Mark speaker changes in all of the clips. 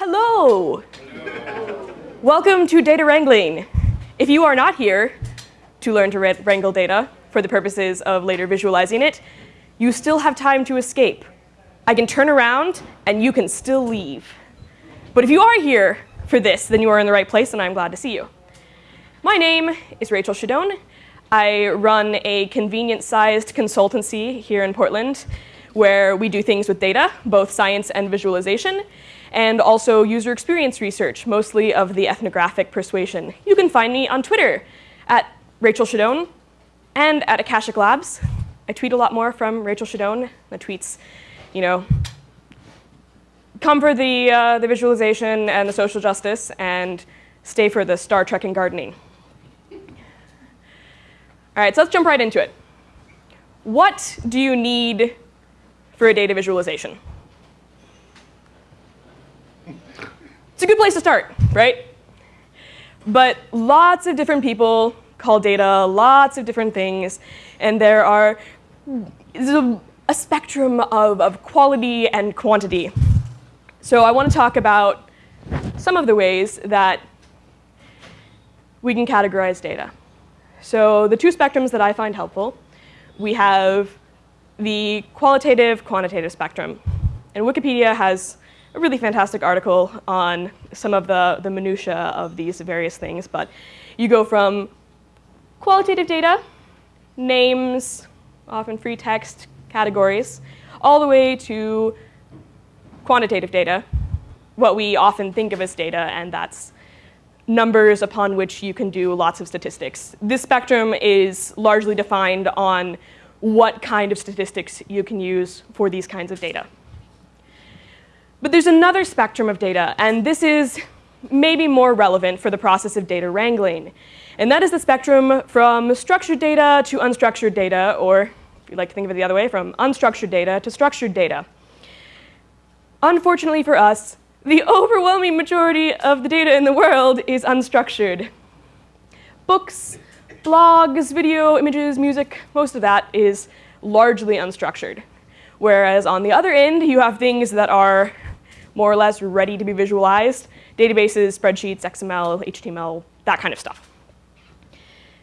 Speaker 1: Hello. Welcome to Data Wrangling. If you are not here to learn to wrangle data for the purposes of later visualizing it, you still have time to escape. I can turn around and you can still leave. But if you are here for this, then you are in the right place and I'm glad to see you. My name is Rachel Shadoan. I run a convenient-sized consultancy here in Portland where we do things with data, both science and visualization, and also user experience research, mostly of the ethnographic persuasion. You can find me on Twitter at Rachel Shadoan and at Akashic Labs. I tweet a lot more from Rachel Shadoan. The tweets, you know, come for the, uh, the visualization and the social justice and stay for the Star Trek and gardening. All right, so let's jump right into it. What do you need for a data visualization? It's a good place to start, right? But lots of different people call data lots of different things, and there are a spectrum of, of quality and quantity. So I want to talk about some of the ways that we can categorize data. So the two spectrums that I find helpful, we have the qualitative quantitative spectrum. And Wikipedia has a really fantastic article on some of the, the minutiae of these various things, but you go from qualitative data, names, often free text categories, all the way to quantitative data, what we often think of as data, and that's numbers upon which you can do lots of statistics. This spectrum is largely defined on what kind of statistics you can use for these kinds of data. But there's another spectrum of data, and this is maybe more relevant for the process of data wrangling. And that is the spectrum from structured data to unstructured data, or if you'd like to think of it the other way, from unstructured data to structured data. Unfortunately for us, the overwhelming majority of the data in the world is unstructured. Books, blogs, video, images, music, most of that is largely unstructured. Whereas on the other end, you have things that are more or less ready to be visualized, databases, spreadsheets, XML, HTML, that kind of stuff.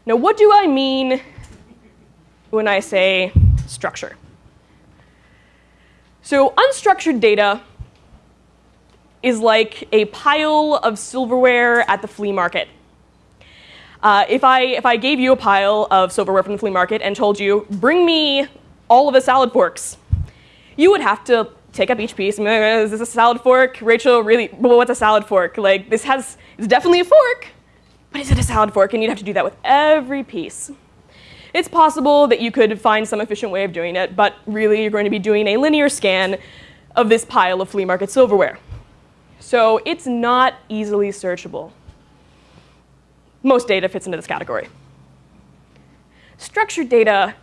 Speaker 1: Now, what do I mean when I say structure? So unstructured data is like a pile of silverware at the flea market. Uh, if, I, if I gave you a pile of silverware from the flea market and told you, bring me all of the salad forks, you would have to take up each piece. Is this a salad fork? Rachel, really, well, what's a salad fork? Like, this has, it's definitely a fork, but is it a salad fork? And you'd have to do that with every piece. It's possible that you could find some efficient way of doing it, but really you're going to be doing a linear scan of this pile of flea market silverware. So it's not easily searchable. Most data fits into this category. Structured data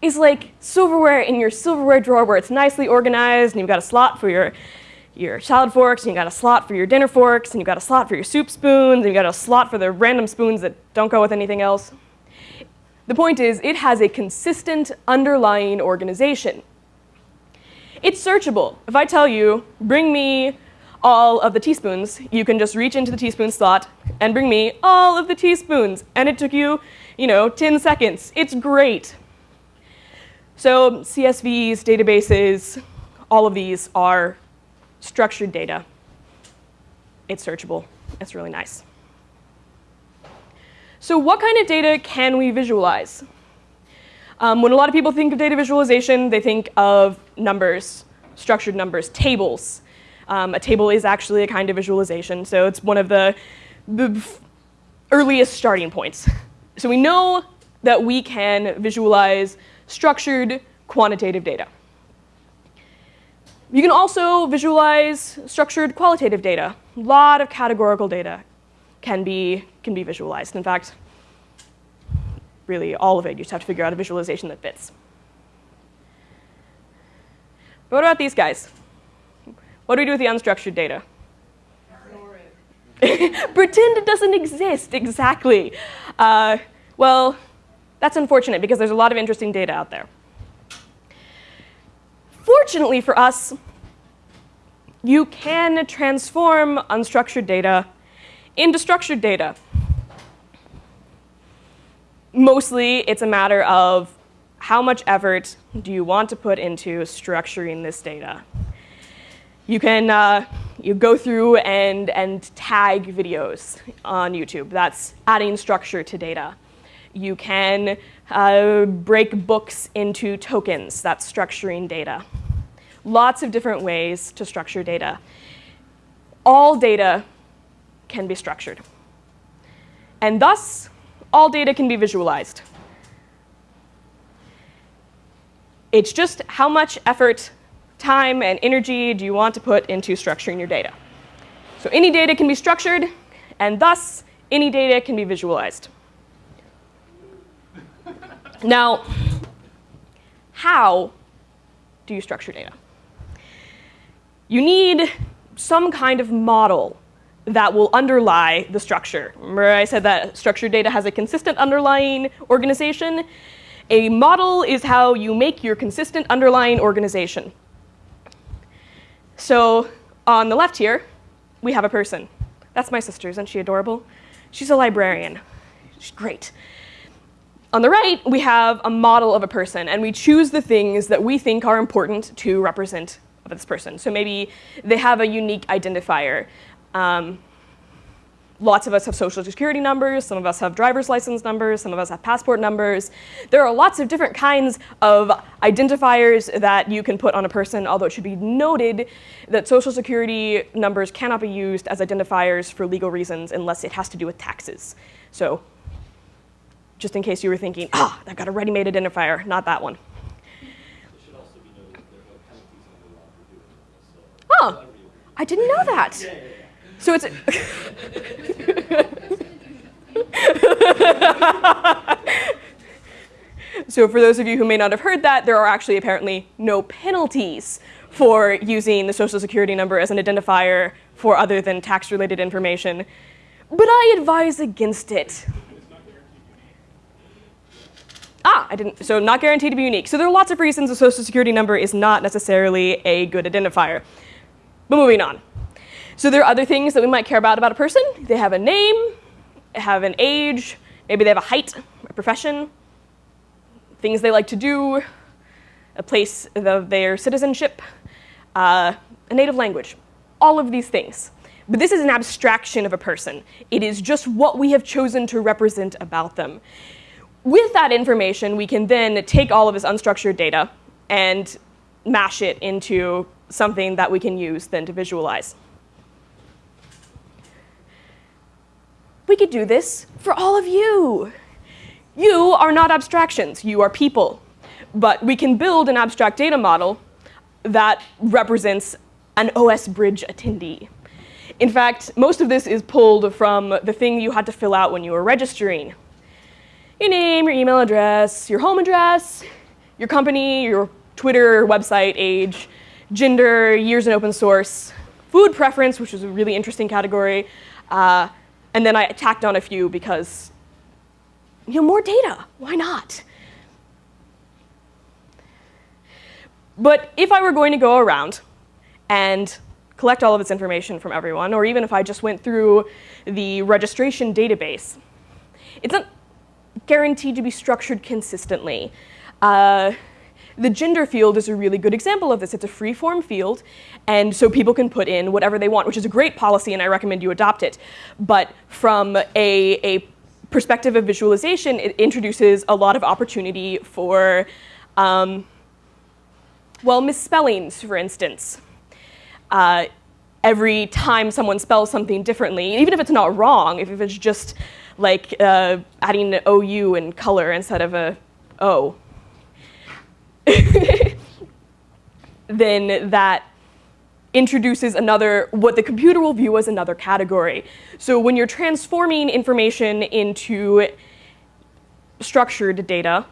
Speaker 1: is like silverware in your silverware drawer where it's nicely organized and you've got a slot for your, your salad forks and you've got a slot for your dinner forks and you've got a slot for your soup spoons and you've got a slot for the random spoons that don't go with anything else. The point is, it has a consistent underlying organization. It's searchable. If I tell you, bring me all of the teaspoons, you can just reach into the teaspoon slot and bring me all of the teaspoons. And it took you, you know, 10 seconds. It's great. So CSVs, databases, all of these are structured data. It's searchable. It's really nice. So what kind of data can we visualize? Um, when a lot of people think of data visualization, they think of numbers, structured numbers, tables. Um, a table is actually a kind of visualization, so it's one of the, the earliest starting points. So we know that we can visualize structured quantitative data. You can also visualize structured qualitative data. A lot of categorical data can be, can be visualized. In fact, really all of it, you just have to figure out a visualization that fits. But what about these guys? What do we do with the unstructured data? Pretend it doesn't exist, exactly. Uh, well, that's unfortunate because there's a lot of interesting data out there. Fortunately for us, you can transform unstructured data into structured data. Mostly, it's a matter of how much effort do you want to put into structuring this data. You can uh, you go through and, and tag videos on YouTube. That's adding structure to data. You can uh, break books into tokens. That's structuring data. Lots of different ways to structure data. All data can be structured. And thus, all data can be visualized. It's just how much effort, time, and energy do you want to put into structuring your data. So any data can be structured, and thus, any data can be visualized. Now, how do you structure data? You need some kind of model that will underlie the structure. Remember I said that structured data has a consistent underlying organization? A model is how you make your consistent underlying organization. So on the left here, we have a person. That's my sister, isn't she adorable? She's a librarian. She's great. On the right, we have a model of a person, and we choose the things that we think are important to represent this person. So maybe they have a unique identifier. Um, lots of us have social security numbers, some of us have driver's license numbers, some of us have passport numbers. There are lots of different kinds of identifiers that you can put on a person, although it should be noted that social security numbers cannot be used as identifiers for legal reasons unless it has to do with taxes. So just in case you were thinking, ah, I've got a ready-made identifier, not that one. Oh, I didn't know that. So it's. so for those of you who may not have heard that, there are actually apparently no penalties for using the social security number as an identifier for other than tax-related information. But I advise against it. Ah, I didn't, so not guaranteed to be unique. So there are lots of reasons a social security number is not necessarily a good identifier. But moving on. So there are other things that we might care about about a person. They have a name, have an age, maybe they have a height, a profession, things they like to do, a place of their citizenship, uh, a native language, all of these things. But this is an abstraction of a person. It is just what we have chosen to represent about them. With that information, we can then take all of this unstructured data and mash it into something that we can use then to visualize. We could do this for all of you. You are not abstractions, you are people. But we can build an abstract data model that represents an OS Bridge attendee. In fact, most of this is pulled from the thing you had to fill out when you were registering. Your name, your email address, your home address, your company, your Twitter website, age, gender, years in open source, food preference, which is a really interesting category, uh, and then I tacked on a few because, you know, more data, why not? But if I were going to go around and collect all of this information from everyone, or even if I just went through the registration database, it's not guaranteed to be structured consistently. Uh, the gender field is a really good example of this. It's a free-form field, and so people can put in whatever they want, which is a great policy, and I recommend you adopt it. But from a, a perspective of visualization, it introduces a lot of opportunity for, um, well, misspellings, for instance. Uh, every time someone spells something differently, even if it's not wrong, if, it's just like uh, adding an OU in color instead of a O, then that introduces another, what the computer will view as another category. So when you're transforming information into structured data,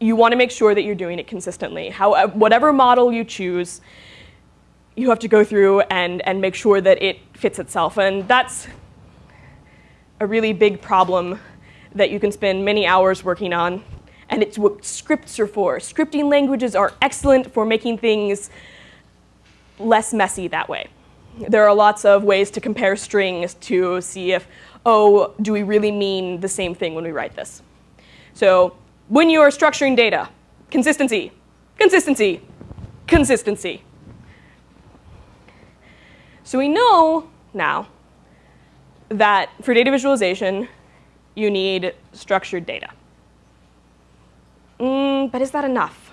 Speaker 1: you want to make sure that you're doing it consistently. How, whatever model you choose, you have to go through and, and make sure that it fits itself. And that's a really big problem that you can spend many hours working on and it's what scripts are for. Scripting languages are excellent for making things less messy that way. There are lots of ways to compare strings to see if, oh, do we really mean the same thing when we write this? So when you are structuring data, consistency, consistency, consistency. So we know now that for data visualization, you need structured data. Mm, but is that enough?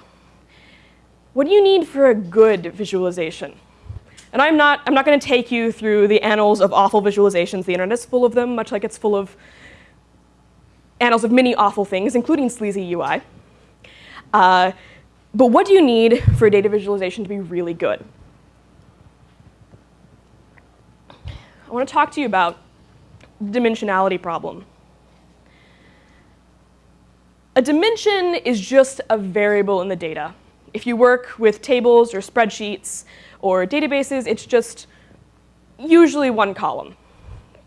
Speaker 1: What do you need for a good visualization? And I'm not, I'm not going to take you through the annals of awful visualizations. The internet is full of them, much like it's full of annals of many awful things, including sleazy UI. Uh, but what do you need for a data visualization to be really good? I want to talk to you about dimensionality problem. A dimension is just a variable in the data. If you work with tables or spreadsheets or databases, it's just usually one column.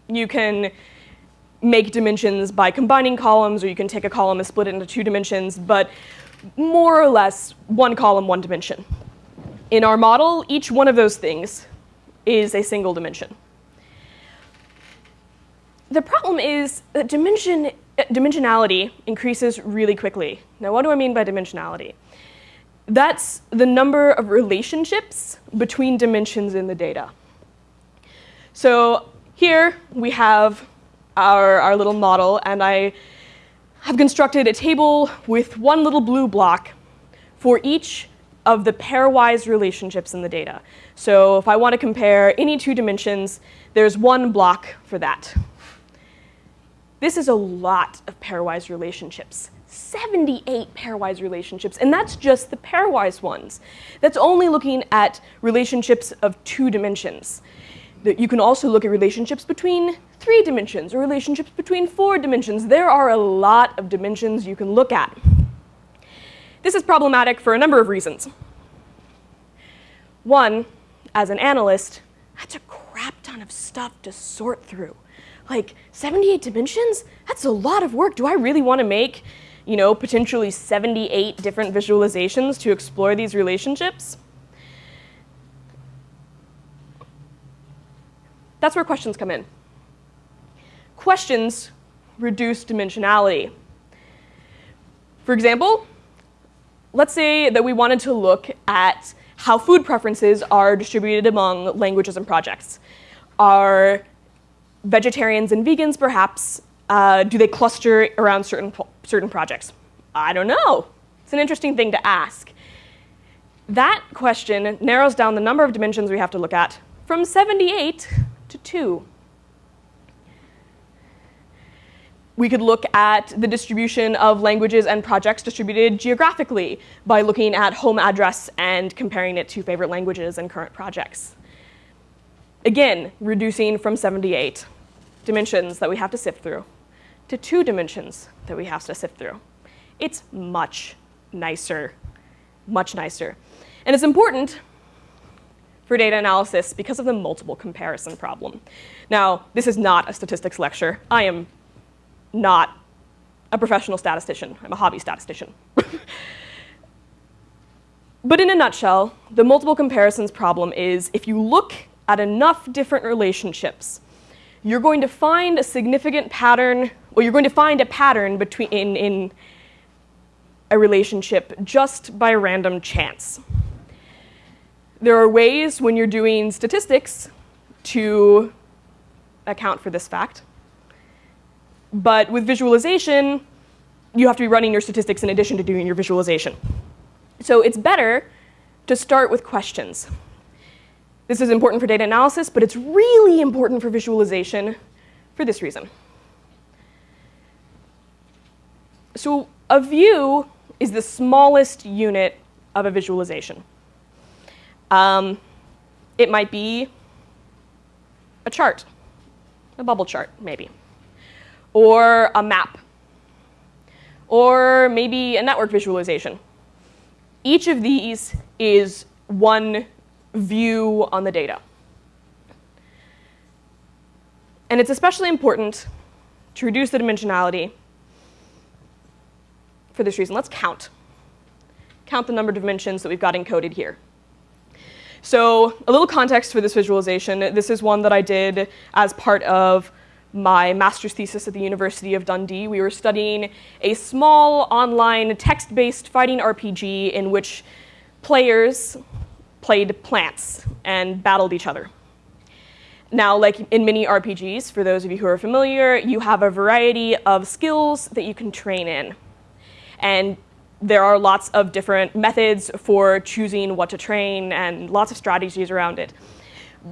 Speaker 1: You can make dimensions by combining columns, or you can take a column and split it into two dimensions, but more or less one column, one dimension. In our model, each one of those things is a single dimension. The problem is that dimension, dimensionality increases really quickly. Now, what do I mean by dimensionality? That's the number of relationships between dimensions in the data. So here we have our, our little model, and I have constructed a table with one little blue block for each of the pairwise relationships in the data. So if I want to compare any two dimensions, there's one block for that. This is a lot of pairwise relationships. 78 pairwise relationships, and that's just the pairwise ones. That's only looking at relationships of two dimensions. You can also look at relationships between three dimensions or relationships between four dimensions. There are a lot of dimensions you can look at. This is problematic for a number of reasons. One, as an analyst, that's a crap ton of stuff to sort through. Like 78 dimensions? That's a lot of work. Do I really want to make, you know, potentially 78 different visualizations to explore these relationships? That's where questions come in. Questions reduce dimensionality. For example, let's say that we wanted to look at how food preferences are distributed among languages and projects. Are vegetarians and vegans, perhaps, uh, do they cluster around certain, certain projects? I don't know. It's an interesting thing to ask. That question narrows down the number of dimensions we have to look at from 78 to 2. We could look at the distribution of languages and projects distributed geographically by looking at home address and comparing it to favorite languages and current projects. Again, reducing from 78 dimensions that we have to sift through to two dimensions that we have to sift through. It's much nicer, much nicer. And it's important for data analysis because of the multiple comparison problem. Now, this is not a statistics lecture. I am not a professional statistician. I'm a hobby statistician. but in a nutshell, the multiple comparisons problem is if you look at enough different relationships, you're going to find a significant pattern, or you're going to find a pattern between in, in a relationship just by random chance. There are ways when you're doing statistics to account for this fact. But with visualization, you have to be running your statistics in addition to doing your visualization. So it's better to start with questions. This is important for data analysis, but it's really important for visualization for this reason. So a view is the smallest unit of a visualization. Um, it might be a chart, a bubble chart, maybe, or a map, or maybe a network visualization. Each of these is one view on the data. And it's especially important to reduce the dimensionality for this reason. Let's count. Count the number of dimensions that we've got encoded here. So a little context for this visualization. This is one that I did as part of my master's thesis at the University of Dundee. We were studying a small online text-based fighting RPG in which players played plants and battled each other. Now, like in many RPGs, for those of you who are familiar, you have a variety of skills that you can train in. And there are lots of different methods for choosing what to train and lots of strategies around it.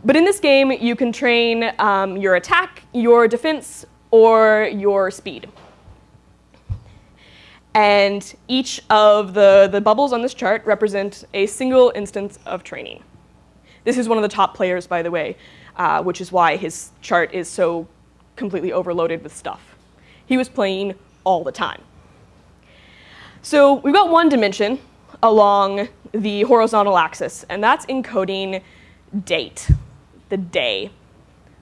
Speaker 1: But in this game, you can train um, your attack, your defense, or your speed. And each of the, the bubbles on this chart represent a single instance of training. This is one of the top players, by the way uh, which is why his chart is so completely overloaded with stuff. He was playing all the time. So we've got one dimension along the horizontal axis, and that's encoding date, the day.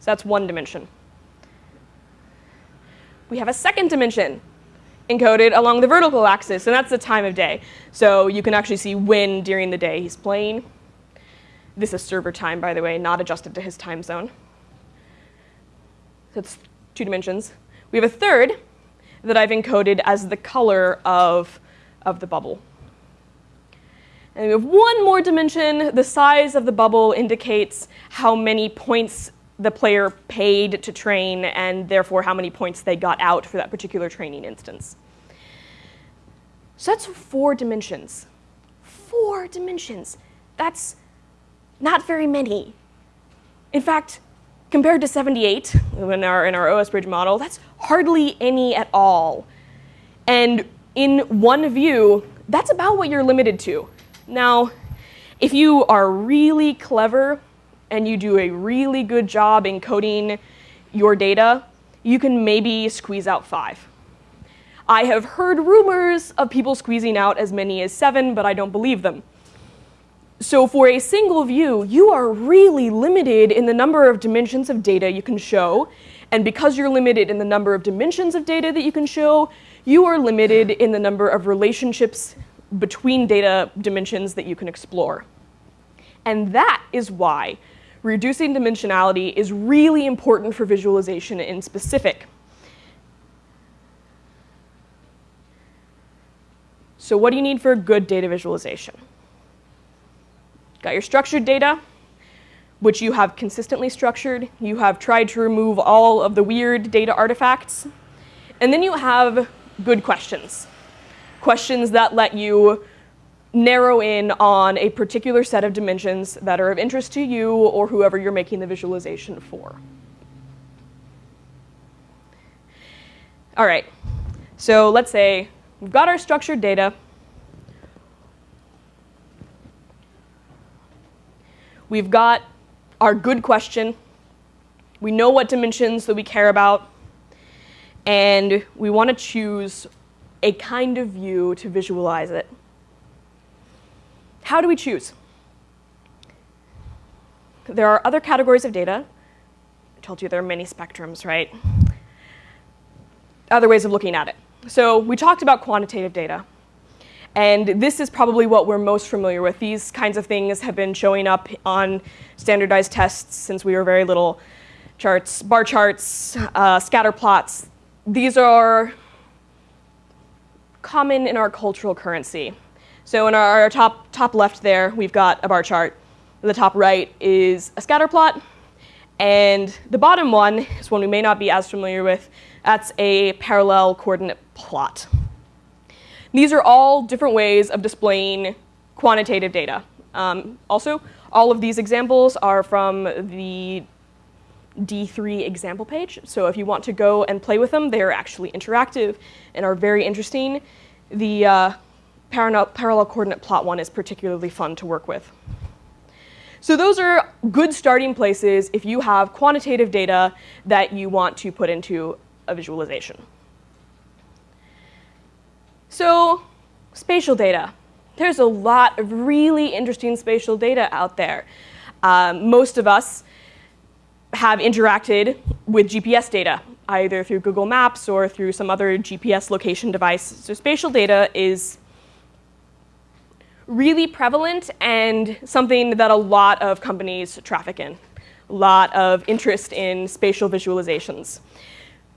Speaker 1: So that's one dimension. We have a second dimension encoded along the vertical axis, and that's the time of day. So you can actually see when during the day he's playing. This is server time, by the way, not adjusted to his time zone. So it's two dimensions. We have a third that I've encoded as the color of, of the bubble. And we have one more dimension. The size of the bubble indicates how many points the player paid to train and therefore how many points they got out for that particular training instance. So that's four dimensions. Four dimensions. That's not very many. In fact, compared to 78 in our, in our OSBridge model, that's hardly any at all. And in one view, that's about what you're limited to. Now, if you are really clever and you do a really good job encoding your data, you can maybe squeeze out five. I have heard rumors of people squeezing out as many as seven, but I don't believe them. So for a single view, you are really limited in the number of dimensions of data you can show. And because you're limited in the number of dimensions of data that you can show, you are limited in the number of relationships between data dimensions that you can explore. And that is why reducing dimensionality is really important for visualization in specific. So what do you need for a good data visualization? Got your structured data, which you have consistently structured. You have tried to remove all of the weird data artifacts. And then you have good questions. Questions that let you narrow in on a particular set of dimensions that are of interest to you or whoever you're making the visualization for. All right, so let's say we've got our structured data. We've got our good question. We know what dimensions that we care about. And we want to choose a kind of view to visualize it. How do we choose? There are other categories of data. I told you there are many spectrums, right? Other ways of looking at it. So we talked about quantitative data. And this is probably what we're most familiar with. These kinds of things have been showing up on standardized tests since we were very little. Charts, bar charts, uh, scatter plots. These are common in our cultural currency. So in our, top, top left there, we've got a bar chart. The top right is a scatter plot. And the bottom one is one we may not be as familiar with. That's a parallel coordinate plot. These are all different ways of displaying quantitative data. Um, also, all of these examples are from the D3 example page. So if you want to go and play with them, they are actually interactive and are very interesting. The uh, parallel coordinate plot one is particularly fun to work with. So those are good starting places if you have quantitative data that you want to put into a visualization. So spatial data. There's a lot of really interesting spatial data out there. Um, most of us have interacted with GPS data, either through Google Maps or through some other GPS location device. So spatial data is really prevalent and something that a lot of companies traffic in. A lot of interest in spatial visualizations.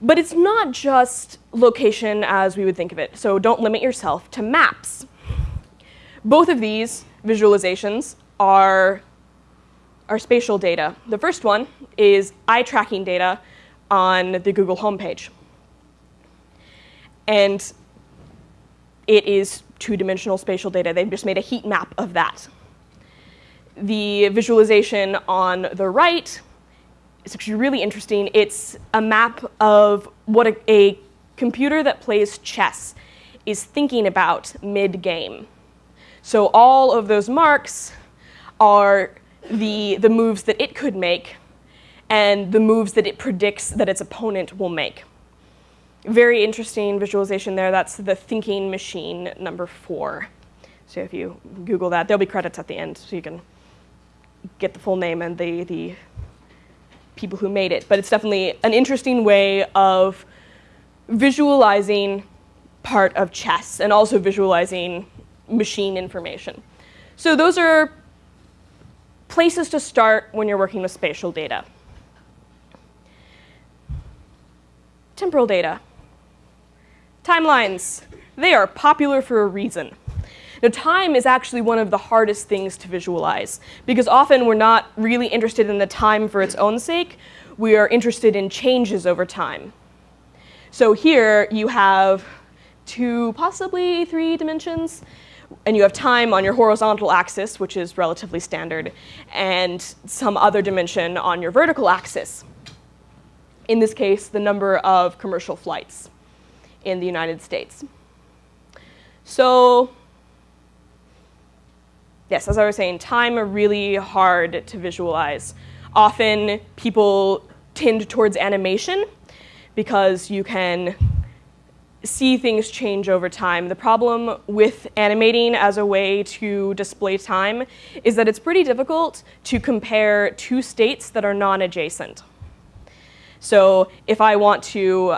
Speaker 1: But it's not just location as we would think of it, so don't limit yourself to maps. Both of these visualizations are, are spatial data. The first one is eye tracking data on the Google homepage. And it is two-dimensional spatial data. They've just made a heat map of that. The visualization on the right is actually really interesting. It's a map of what a, a computer that plays chess is thinking about mid-game. So all of those marks are the, the moves that it could make and the moves that it predicts that its opponent will make. Very interesting visualization there. That's the thinking machine number four. So if you Google that, there'll be credits at the end so you can get the full name and the, the people who made it. But it's definitely an interesting way of visualizing part of chess and also visualizing machine information. So those are places to start when you're working with spatial data. Temporal data. Timelines. They are popular for a reason. Now, time is actually one of the hardest things to visualize because often we're not really interested in the time for its own sake. We are interested in changes over time. So here you have two, possibly three dimensions, and you have time on your horizontal axis, which is relatively standard, and some other dimension on your vertical axis. In this case, the number of commercial flights in the United States. So yes, as I was saying, time are really hard to visualize. Often people tend towards animation because you can see things change over time. The problem with animating as a way to display time is that it's pretty difficult to compare two states that are non-adjacent. So if I want to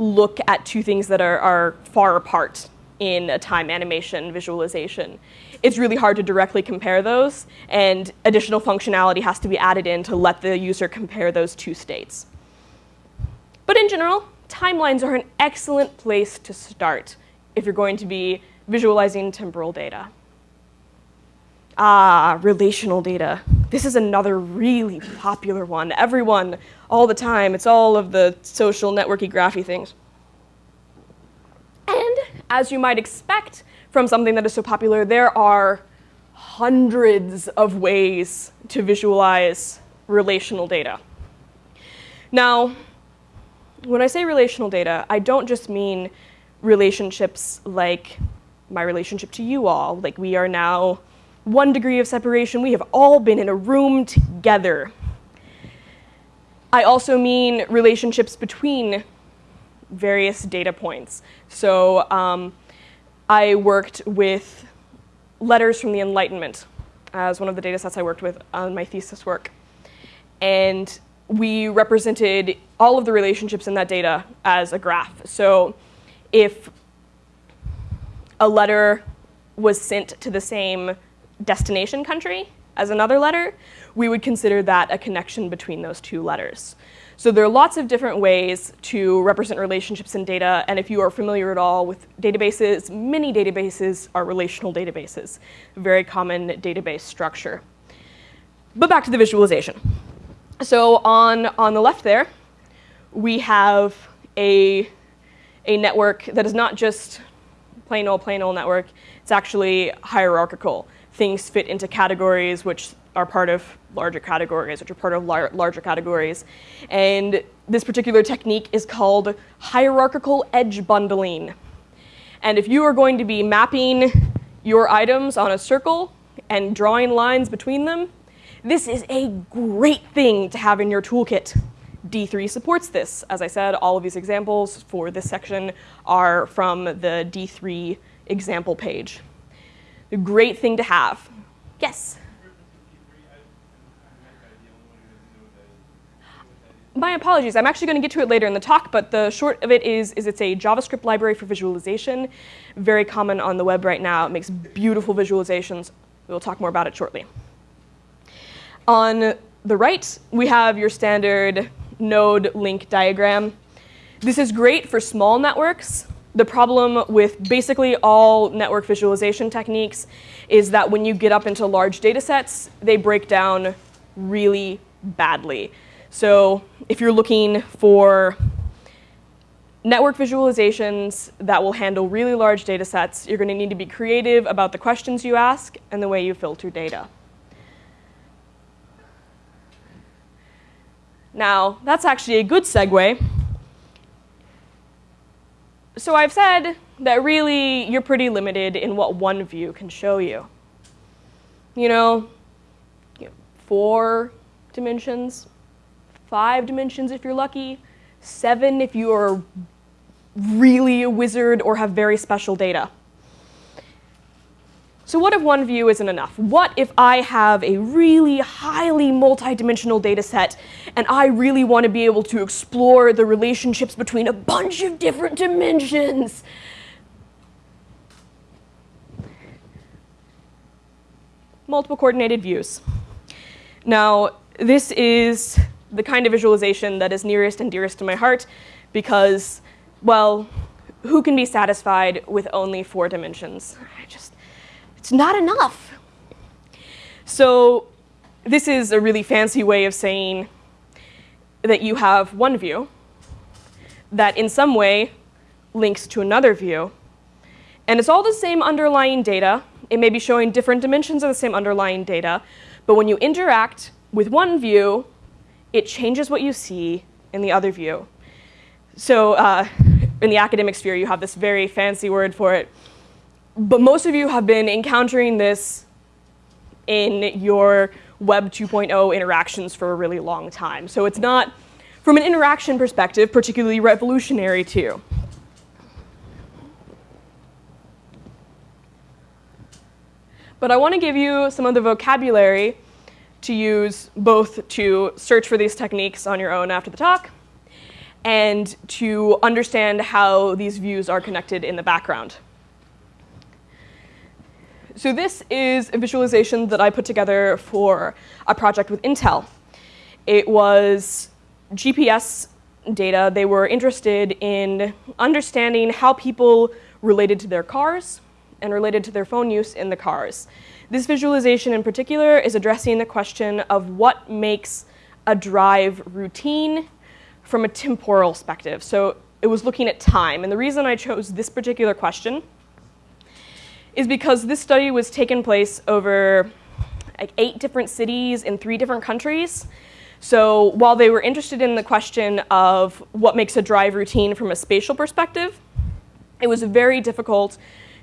Speaker 1: look at two things that are, are far apart in a time animation visualization. It's really hard to directly compare those, and additional functionality has to be added in to let the user compare those two states. But in general, timelines are an excellent place to start if you're going to be visualizing temporal data. Ah, relational data. This is another really popular one. Everyone, all the time, it's all of the social networky graphy things. And as you might expect from something that is so popular, there are hundreds of ways to visualize relational data. Now, when I say relational data, I don't just mean relationships like my relationship to you all, like we are now one degree of separation. We have all been in a room together. I also mean relationships between various data points. So um, I worked with letters from the Enlightenment as one of the data sets I worked with on my thesis work. And we represented all of the relationships in that data as a graph. So if a letter was sent to the same destination country as another letter, we would consider that a connection between those two letters. So there are lots of different ways to represent relationships in data, and if you are familiar at all with databases, many databases are relational databases, very common database structure. But back to the visualization. So on, on the left there, we have a, a network that is not just plain old, plain old network, it's actually hierarchical things fit into categories which are part of larger categories, which are part of lar larger categories. And this particular technique is called hierarchical edge bundling. And if you are going to be mapping your items on a circle and drawing lines between them, this is a great thing to have in your toolkit. D3 supports this. As I said, all of these examples for this section are from the D3 example page a great thing to have. Yes? my apologies, I'm actually going to get to it later in the talk, but the short of it is, is it's a JavaScript library for visualization, very common on the web right now. It makes beautiful visualizations. We'll talk more about it shortly. On the right, we have your standard node link diagram. This is great for small networks. The problem with basically all network visualization techniques is that when you get up into large data sets, they break down really badly. So if you're looking for network visualizations that will handle really large data sets, you're going to need to be creative about the questions you ask and the way you filter data. Now, that's actually a good segue. So I've said that really you're pretty limited in what one view can show you. You know, four dimensions, five dimensions if you're lucky, seven if you are really a wizard or have very special data. So what if one view isn't enough? What if I have a really highly multidimensional data set and I really want to be able to explore the relationships between a bunch of different dimensions? Multiple coordinated views. Now, this is the kind of visualization that is nearest and dearest to my heart because, well, who can be satisfied with only four dimensions? I just, it's not enough. So this is a really fancy way of saying that you have one view that in some way links to another view. And it's all the same underlying data. It may be showing different dimensions of the same underlying data. But when you interact with one view, it changes what you see in the other view. So uh, in the academic sphere, you have this very fancy word for it. But most of you have been encountering this in your Web 2.0 interactions for a really long time. So it's not, from an interaction perspective, particularly revolutionary to you. But I want to give you some of the vocabulary to use both to search for these techniques on your own after the talk and to understand how these views are connected in the background. So this is a visualization that I put together for a project with Intel. It was GPS data. They were interested in understanding how people related to their cars and related to their phone use in the cars. This visualization in particular is addressing the question of what makes a drive routine from a temporal perspective. So it was looking at time. And the reason I chose this particular question is because this study was taken place over like eight different cities in three different countries. So while they were interested in the question of what makes a drive routine from a spatial perspective, it was very difficult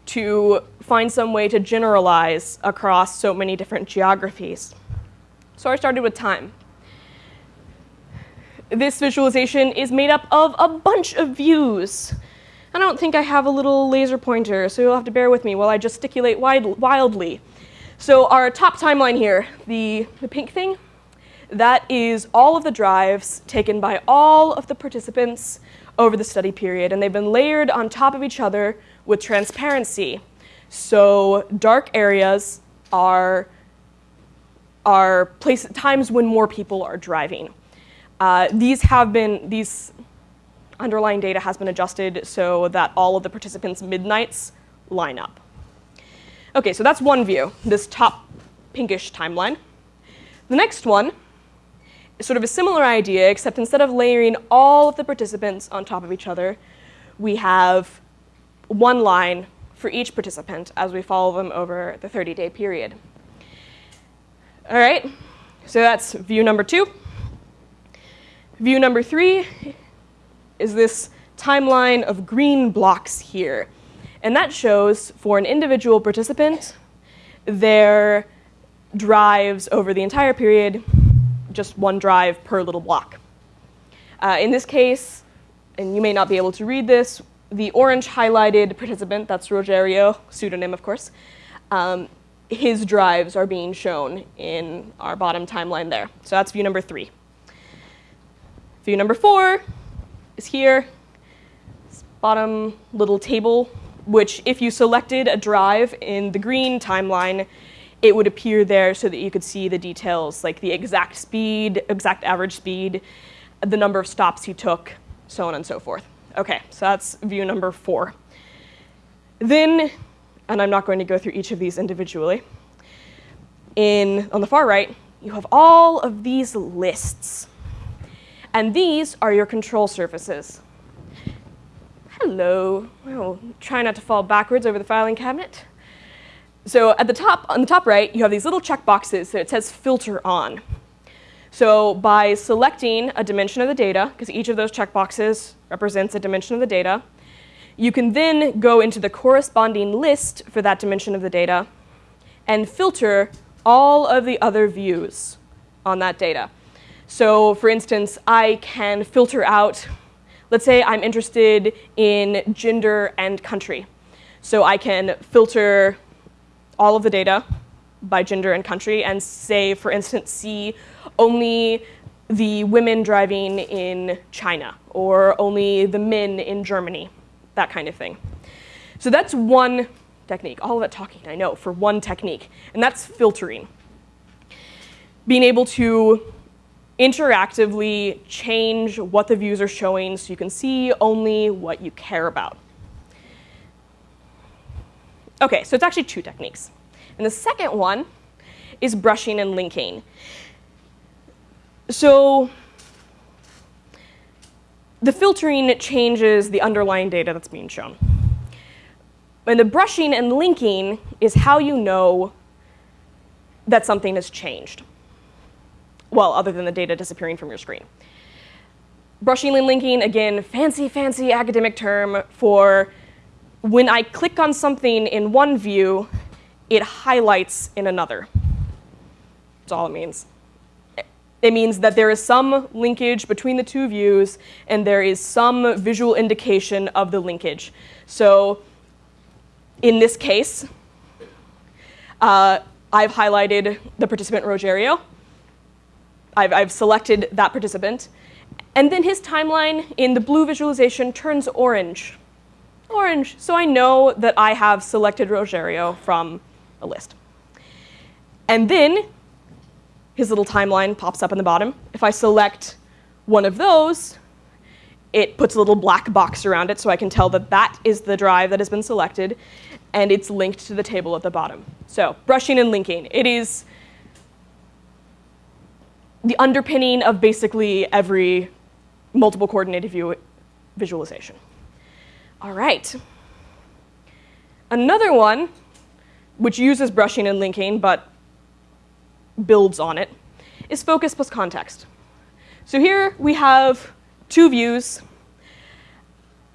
Speaker 1: to find some way to generalize across so many different geographies. So I started with time. This visualization is made up of a bunch of views. I don't think I have a little laser pointer, so you'll have to bear with me while I gesticulate wildly. So our top timeline here, the, the pink thing, that is all of the drives taken by all of the participants over the study period, and they've been layered on top of each other with transparency. So dark areas are, are place, times when more people are driving. Uh, these have been, these underlying data has been adjusted so that all of the participants' midnights line up. Okay, so that's one view, this top pinkish timeline. The next one is sort of a similar idea, except instead of layering all of the participants on top of each other, we have one line for each participant as we follow them over the 30-day period. All right, so that's view number two. View number three is this timeline of green blocks here. And that shows for an individual participant their drives over the entire period, just one drive per little block. Uh, in this case, and you may not be able to read this, the orange highlighted participant, that's Rogerio, pseudonym of course, um, his drives are being shown in our bottom timeline there. So that's view number three. View number four is here, this bottom little table, which if you selected a drive in the green timeline, it would appear there so that you could see the details, like the exact speed, exact average speed, the number of stops you took, so on and so forth. Okay, so that's view number four. Then, and I'm not going to go through each of these individually, in, on the far right, you have all of these lists. And these are your control surfaces. Hello. Oh, try not to fall backwards over the filing cabinet. So at the top, on the top right, you have these little check boxes that it says filter on. So by selecting a dimension of the data, because each of those check boxes represents a dimension of the data, you can then go into the corresponding list for that dimension of the data and filter all of the other views on that data. So for instance, I can filter out, let's say I'm interested in gender and country. So I can filter all of the data by gender and country and say, for instance, see only the women driving in China or only the men in Germany, that kind of thing. So that's one technique. All of that talking, I know, for one technique, and that's filtering. Being able to interactively change what the views are showing so you can see only what you care about. Okay, so it's actually two techniques. And the second one is brushing and linking. So the filtering changes the underlying data that's being shown. And the brushing and linking is how you know that something has changed. Well, other than the data disappearing from your screen. Brushing and linking, again, fancy, fancy academic term for when I click on something in one view, it highlights in another. That's all it means. It means that there is some linkage between the two views and there is some visual indication of the linkage. So in this case, uh, I've highlighted the participant Rogerio. I've, I've selected that participant. And then his timeline in the blue visualization turns orange. Orange, so I know that I have selected Rogerio from a list. And then his little timeline pops up in the bottom. If I select one of those, it puts a little black box around it so I can tell that that is the drive that has been selected and it's linked to the table at the bottom. So brushing and linking. It is the underpinning of basically every multiple coordinated view visualization. All right. Another one, which uses brushing and linking, but builds on it, is focus plus context. So here we have two views.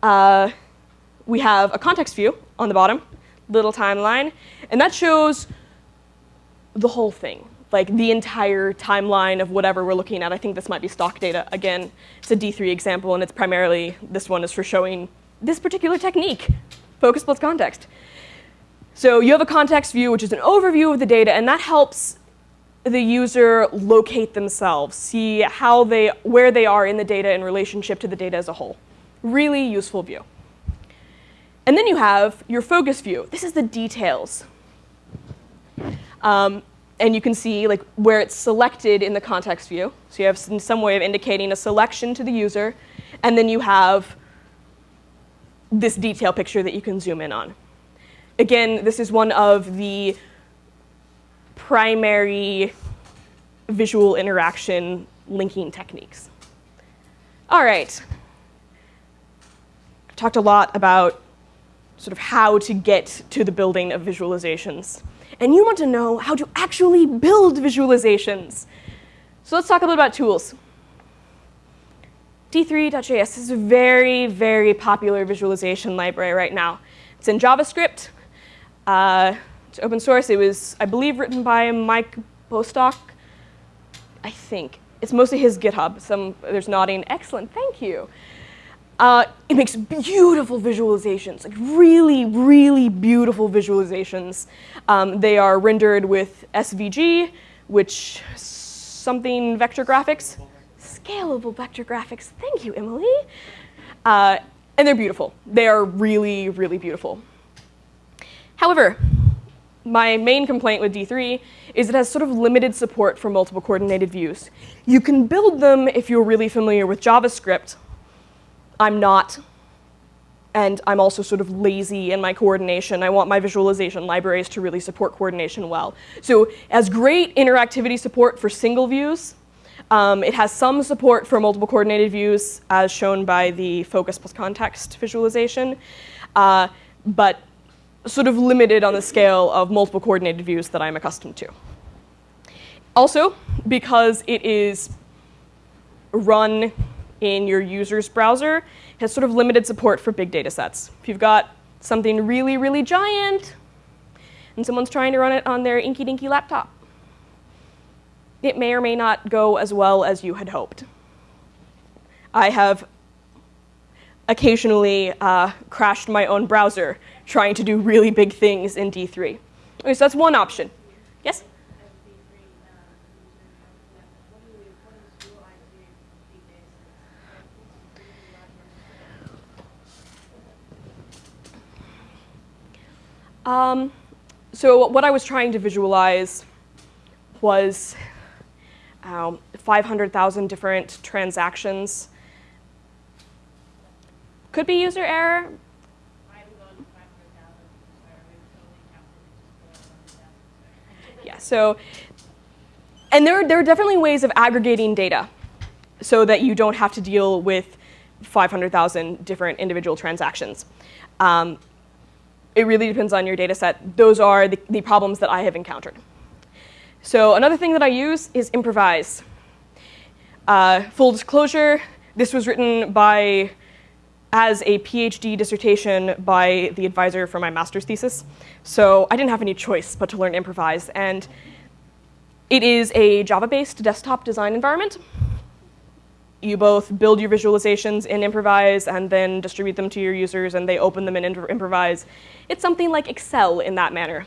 Speaker 1: Uh, we have a context view on the bottom, little timeline, and that shows the whole thing, like the entire timeline of whatever we're looking at. I think this might be stock data. Again, it's a D3 example, and it's primarily, this one is for showing this particular technique, focus plus context. So you have a context view, which is an overview of the data, and that helps the user locate themselves, see how they, where they are in the data in relationship to the data as a whole. Really useful view. And then you have your focus view. This is the details. Um, and you can see like where it's selected in the context view. So you have some, some way of indicating a selection to the user, and then you have this detail picture that you can zoom in on. Again, this is one of the primary visual interaction linking techniques. All right. I've talked a lot about sort of how to get to the building of visualizations. And you want to know how to actually build visualizations. So let's talk a little about tools. D3.js is a very, very popular visualization library right now. It's in JavaScript. Uh, it's open source. It was, I believe, written by Mike Bostock. I think. It's mostly his GitHub. Some, there's nodding. Excellent, thank you. Uh, it makes beautiful visualizations, like really, really beautiful visualizations. Um, they are rendered with SVG, which something vector graphics, scalable vector graphics. Thank you, Emily. Uh, and they're beautiful. They are really, really beautiful. However, my main complaint with D3 is it has sort of limited support for multiple coordinated views. You can build them if you're really familiar with JavaScript. I'm not. And I'm also sort of lazy in my coordination. I want my visualization libraries to really support coordination well. So as great interactivity support for single views, um, it has some support for multiple coordinated views as shown by the focus plus context visualization, uh, but sort of limited on the scale of multiple coordinated views that I'm accustomed to. Also, because it is run in your user's browser, has sort of limited support for big data sets. If you've got something really, really giant, and someone's trying to run it on their inky dinky laptop, it may or may not go as well as you had hoped. I have occasionally uh, crashed my own browser trying to do really big things in D3. Okay, so that's one option. Yes? Um, so what I was trying to visualize was um, 500,000 different transactions. Could be user error. Yeah, so, and there, there are definitely ways of aggregating data so that you don't have to deal with 500,000 different individual transactions. Um, it really depends on your data set. Those are the, the problems that I have encountered. So another thing that I use is improvise. Uh, full disclosure, this was written by as a PhD dissertation by the advisor for my master's thesis. So I didn't have any choice but to learn improvise. And it is a Java-based desktop design environment. You both build your visualizations in Improvise and then distribute them to your users and they open them in Improvise. It's something like Excel in that manner.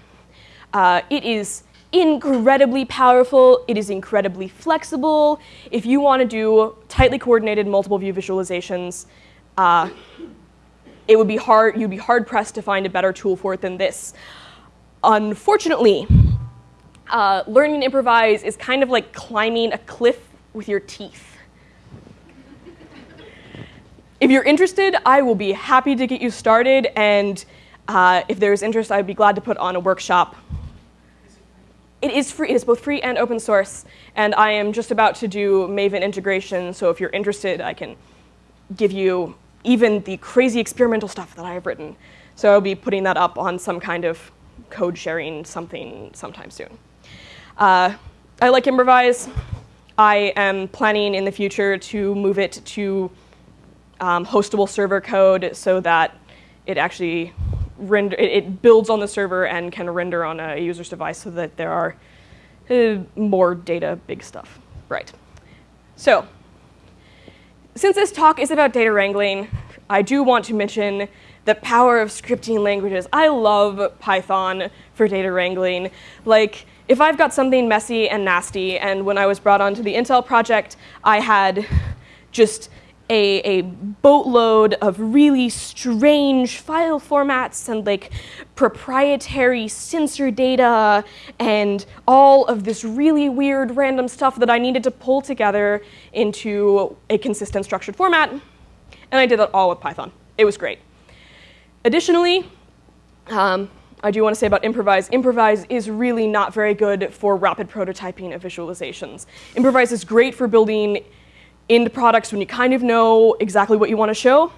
Speaker 1: Uh, it is incredibly powerful. It is incredibly flexible. If you want to do tightly coordinated multiple view visualizations, uh, it would be hard, you'd be hard pressed to find a better tool for it than this. Unfortunately, uh, learning to improvise is kind of like climbing a cliff with your teeth. If you're interested, I will be happy to get you started, and uh, if there's interest, I'd be glad to put on a workshop it is free. It is both free and open source. And I am just about to do Maven integration. So if you're interested, I can give you even the crazy experimental stuff that I have written. So I'll be putting that up on some kind of code sharing something sometime soon. Uh, I like Improvise. I am planning in the future to move it to um, hostable server code so that it actually render, it, it, builds on the server and can render on a user's device so that there are uh, more data, big stuff. Right. So, since this talk is about data wrangling, I do want to mention the power of scripting languages. I love Python for data wrangling. Like, if I've got something messy and nasty, and when I was brought onto the Intel project, I had just a, a boatload of really strange file formats and like proprietary sensor data and all of this really weird random stuff that I needed to pull together into a consistent structured format. And I did that all with Python. It was great. Additionally, um, I do want to say about Improvise, Improvise is really not very good for rapid prototyping of visualizations. Improvise is great for building into products when you kind of know exactly what you want to show.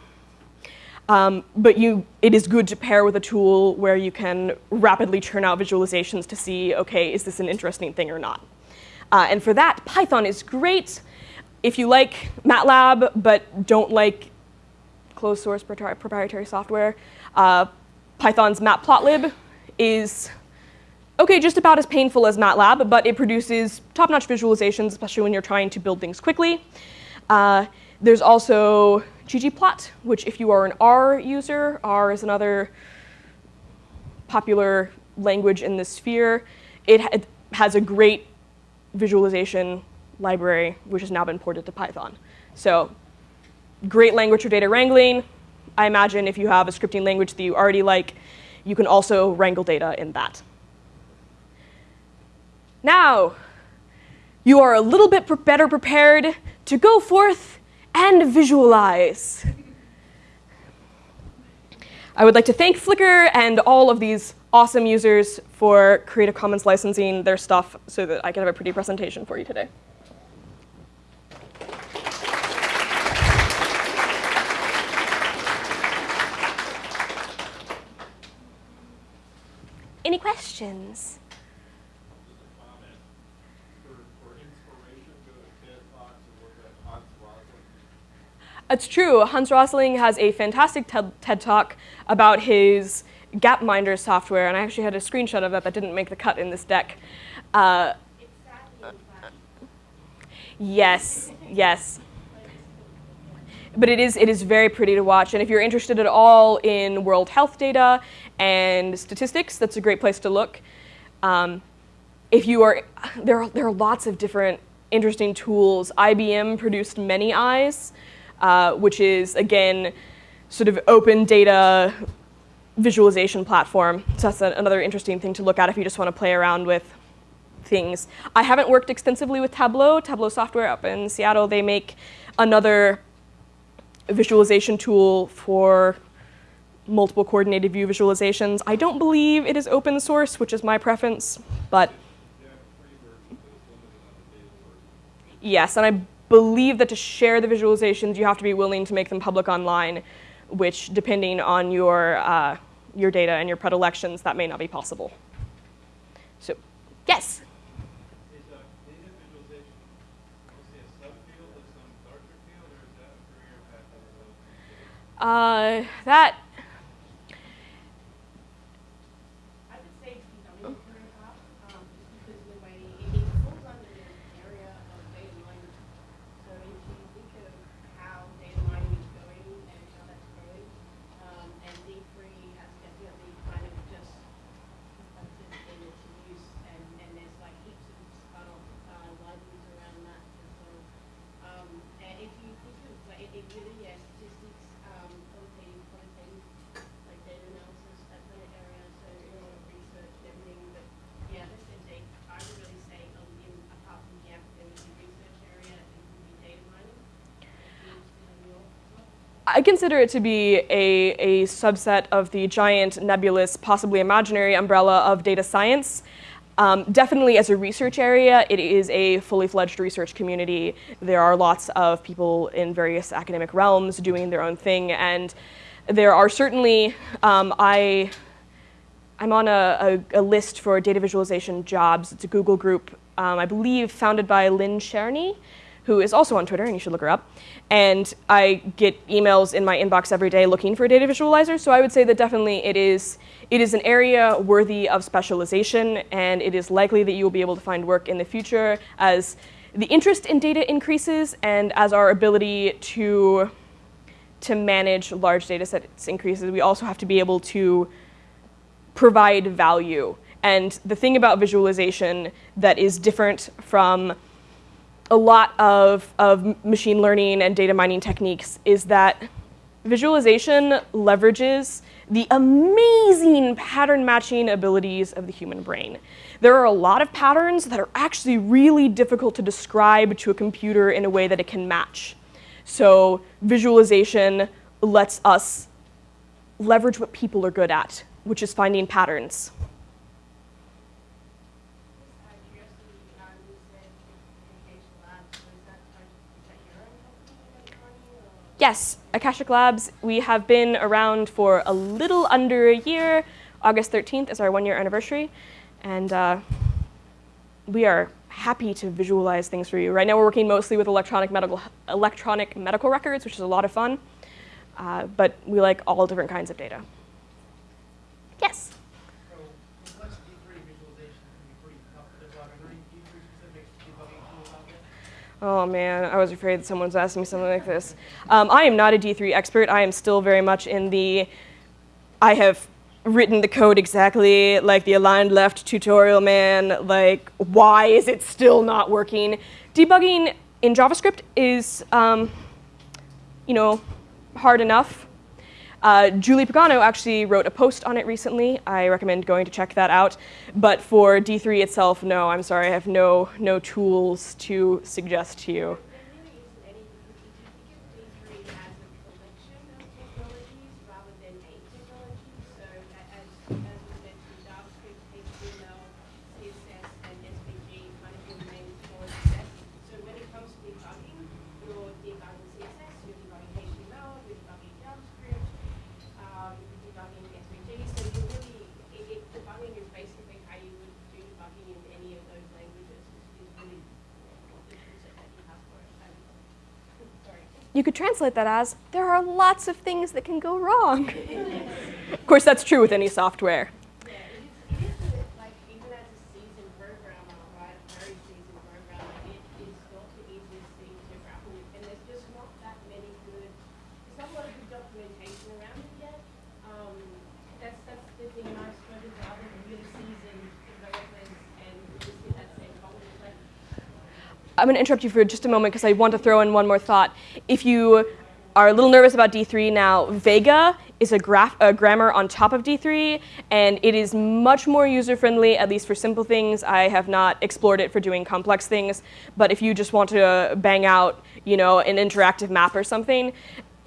Speaker 1: Um, but you, it is good to pair with a tool where you can rapidly churn out visualizations to see, OK, is this an interesting thing or not? Uh, and for that, Python is great. If you like MATLAB but don't like closed source proprietary software, uh, Python's matplotlib is OK, just about as painful as MATLAB, but it produces top-notch visualizations, especially when you're trying to build things quickly. Uh, there's also ggplot, which if you are an R user, R is another popular language in this sphere. It, ha it has a great visualization library, which has now been ported to Python. So great language for data wrangling. I imagine if you have a scripting language that you already like, you can also wrangle data in that. Now, you are a little bit better prepared to go forth and visualize. I would like to thank Flickr and all of these awesome users for Creative Commons licensing their stuff so that I can have a pretty presentation for you today. Any questions? It's true. Hans Rosling has a fantastic TED Talk about his Gapminder software, and I actually had a screenshot of that that didn't make the cut in this deck. Uh, yes, yes. But it is, it is very pretty to watch, and if you're interested at all in world health data and statistics, that's a great place to look. Um, if you are, there are, there are lots of different interesting tools. IBM produced Many Eyes, uh, which is, again, sort of open data visualization platform. So that's another interesting thing to look at if you just want to play around with things. I haven't worked extensively with Tableau. Tableau software up in Seattle, they make another visualization tool for multiple coordinated view visualizations. I don't believe it is open source, which is my preference, but yes, and I believe that to share the visualizations, you have to be willing to make them public online, which depending on your uh, your data and your predilections, that may not be possible. So, yes? Uh, that I consider it to be a, a subset of the giant, nebulous, possibly imaginary umbrella of data science. Um, definitely as a research area, it is a fully fledged research community. There are lots of people in various academic realms doing their own thing, and there are certainly, um, I, I'm on a, a, a, list for data visualization jobs. It's a Google group, um, I believe founded by Lynn Cherny, who is also on Twitter, and you should look her up. And I get emails in my inbox every day looking for a data visualizer, so I would say that definitely it is, it is an area worthy of specialization, and it is likely that you will be able to find work in the future as the interest in data increases and as our ability to, to manage large data sets increases, we also have to be able to provide value. And the thing about visualization that is different from a lot of, of machine learning and data mining techniques is that visualization leverages the amazing pattern matching abilities of the human brain. There are a lot of patterns that are actually really difficult to describe to a computer in a way that it can match. So visualization lets us leverage what people are good at, which is finding patterns. Yes, Akashic Labs, we have been around for a little under a year. August 13th is our one year anniversary. And uh, we are happy to visualize things for you. Right now we're working mostly with electronic medical, electronic medical records, which is a lot of fun. Uh, but we like all different kinds of data. Yes? Oh man, I was afraid someone's asking me something like this. Um, I am not a D3 expert. I am still very much in the, I have written the code exactly like the aligned left tutorial man, like why is it still not working? Debugging in JavaScript is, um, you know, hard enough. Uh, Julie Pagano actually wrote a post on it recently. I recommend going to check that out. But for D3 itself, no, I'm sorry, I have no, no tools to suggest to you. You could translate that as, there are lots of things that can go wrong. of course, that's true with any software. I'm going to interrupt you for just a moment because I want to throw in one more thought. If you are a little nervous about D3 now, Vega is a, graph, a grammar on top of D3, and it is much more user-friendly, at least for simple things. I have not explored it for doing complex things, but if you just want to bang out, you know, an interactive map or something,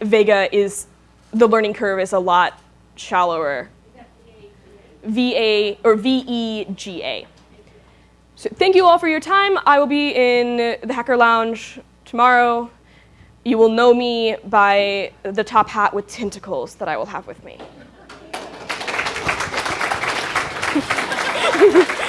Speaker 1: Vega is, the learning curve is a lot shallower. V-A, or V-E-G-A. So thank you all for your time. I will be in the Hacker Lounge tomorrow. You will know me by the top hat with tentacles that I will have with me.